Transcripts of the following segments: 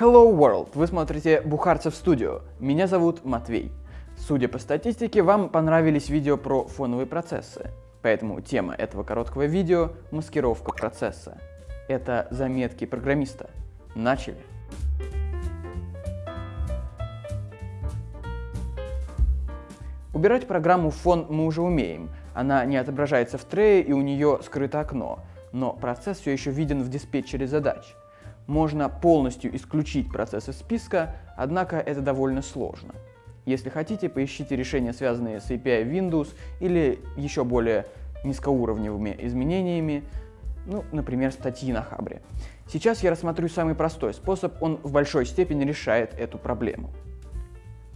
Hello World! Вы смотрите Бухарцев Студио. Меня зовут Матвей. Судя по статистике, вам понравились видео про фоновые процессы. Поэтому тема этого короткого видео – маскировка процесса. Это заметки программиста. Начали! Убирать программу в фон мы уже умеем. Она не отображается в трее и у нее скрыто окно, но процесс все еще виден в диспетчере задач. Можно полностью исключить процесс из списка, однако это довольно сложно. Если хотите, поищите решения, связанные с API Windows или еще более низкоуровневыми изменениями, ну, например, статьи на Хабре. Сейчас я рассмотрю самый простой способ, он в большой степени решает эту проблему.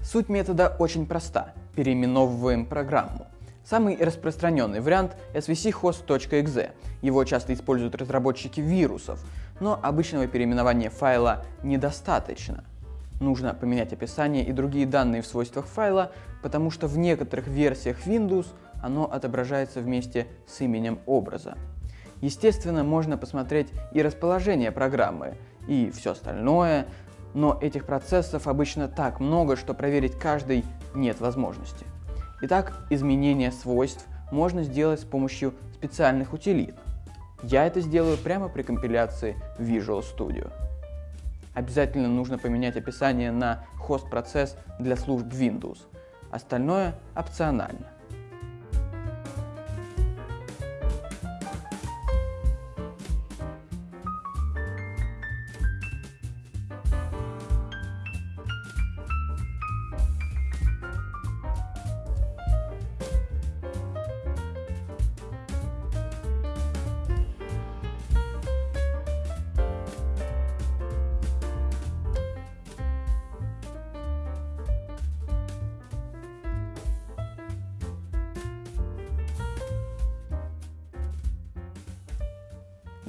Суть метода очень проста. Переименовываем программу. Самый распространенный вариант svchost.exe. Его часто используют разработчики вирусов, но обычного переименования файла недостаточно. Нужно поменять описание и другие данные в свойствах файла, потому что в некоторых версиях Windows оно отображается вместе с именем образа. Естественно, можно посмотреть и расположение программы, и все остальное, но этих процессов обычно так много, что проверить каждый нет возможности. Итак, изменение свойств можно сделать с помощью специальных утилит. Я это сделаю прямо при компиляции Visual Studio. Обязательно нужно поменять описание на хост-процесс для служб Windows. Остальное опционально.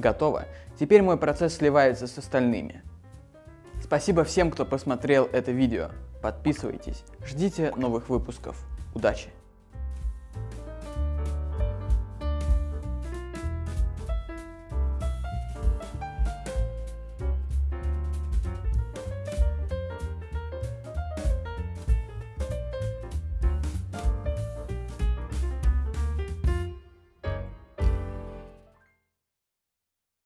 Готово. Теперь мой процесс сливается с остальными. Спасибо всем, кто посмотрел это видео. Подписывайтесь, ждите новых выпусков. Удачи!